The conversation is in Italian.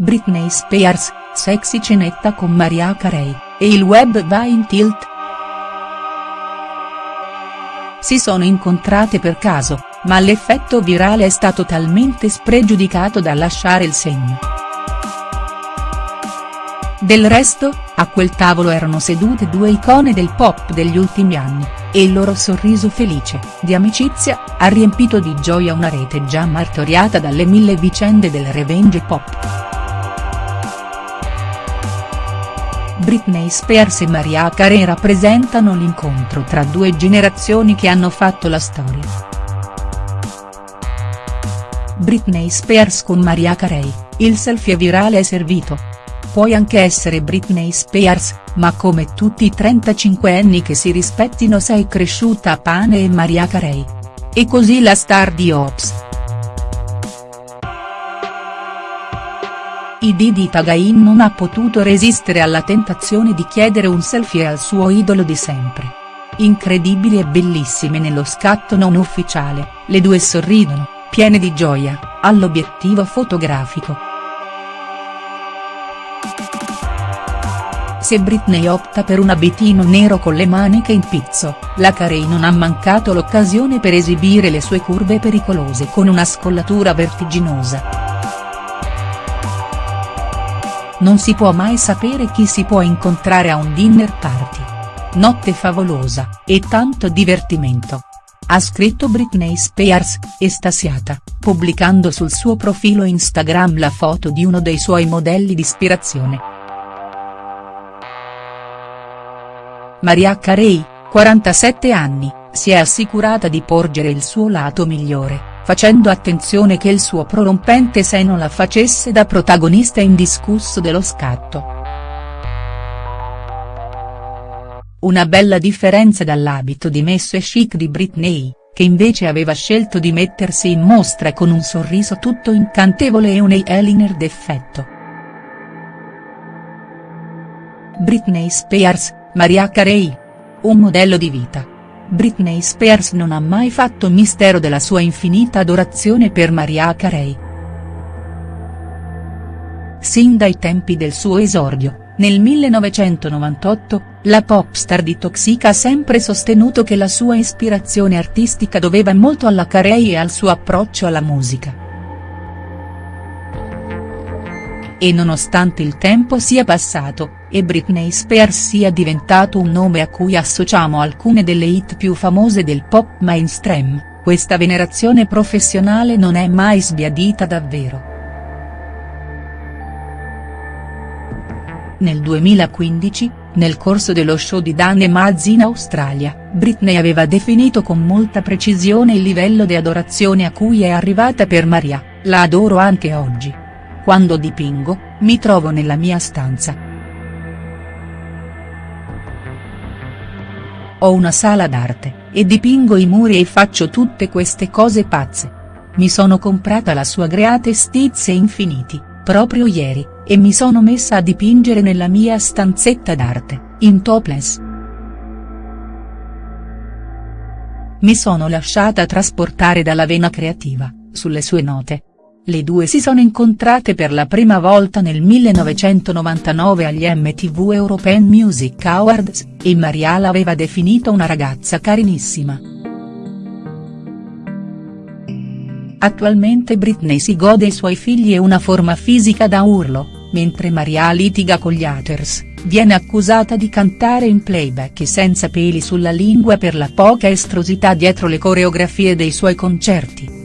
Britney Spears, sexy cenetta con Mariah Carey, e il web va in tilt?. Si sono incontrate per caso, ma l'effetto virale è stato talmente spregiudicato da lasciare il segno. Del resto, a quel tavolo erano sedute due icone del pop degli ultimi anni, e il loro sorriso felice, di amicizia, ha riempito di gioia una rete già martoriata dalle mille vicende del revenge pop. Britney Spears e Mariah Carey rappresentano l'incontro tra due generazioni che hanno fatto la storia. Britney Spears con Mariah Carey, il selfie virale è servito. Puoi anche essere Britney Spears, ma come tutti i 35 anni che si rispettino sei cresciuta a pane e Mariah Carey. E così la star di Ops. I Didi Tagain non ha potuto resistere alla tentazione di chiedere un selfie al suo idolo di sempre. Incredibili e bellissime nello scatto non ufficiale, le due sorridono, piene di gioia, all'obiettivo fotografico. Se Britney opta per un abitino nero con le maniche in pizzo, la Carey non ha mancato l'occasione per esibire le sue curve pericolose con una scollatura vertiginosa. Non si può mai sapere chi si può incontrare a un dinner party. Notte favolosa, e tanto divertimento. Ha scritto Britney Spears, estasiata, pubblicando sul suo profilo Instagram la foto di uno dei suoi modelli di ispirazione. Maria Carey, 47 anni, si è assicurata di porgere il suo lato migliore facendo attenzione che il suo prorompente seno la facesse da protagonista indiscusso dello scatto. Una bella differenza dall'abito dimesso e chic di Britney, che invece aveva scelto di mettersi in mostra con un sorriso tutto incantevole e un eyeliner d'effetto. Britney Spears, Maria Carey. Un modello di vita. Britney Spears non ha mai fatto mistero della sua infinita adorazione per Mariah Carey. Sin dai tempi del suo esordio, nel 1998, la popstar di Toxic ha sempre sostenuto che la sua ispirazione artistica doveva molto alla Carey e al suo approccio alla musica. E nonostante il tempo sia passato, e Britney Spears sia diventato un nome a cui associamo alcune delle hit più famose del pop mainstream, questa venerazione professionale non è mai sbiadita davvero. Nel 2015, nel corso dello show di Dan e Maz in Australia, Britney aveva definito con molta precisione il livello di adorazione a cui è arrivata per Maria, la adoro anche oggi. Quando dipingo, mi trovo nella mia stanza. Ho una sala d'arte, e dipingo i muri e faccio tutte queste cose pazze. Mi sono comprata la sua Greate Stizze Infiniti, proprio ieri, e mi sono messa a dipingere nella mia stanzetta d'arte, in topless. Mi sono lasciata trasportare dalla vena creativa, sulle sue note, le due si sono incontrate per la prima volta nel 1999 agli MTV European Music Awards, e Maria l'aveva definito una ragazza carinissima. Attualmente Britney si gode i suoi figli e una forma fisica da urlo, mentre Maria litiga con gli haters, viene accusata di cantare in playback senza peli sulla lingua per la poca estrosità dietro le coreografie dei suoi concerti.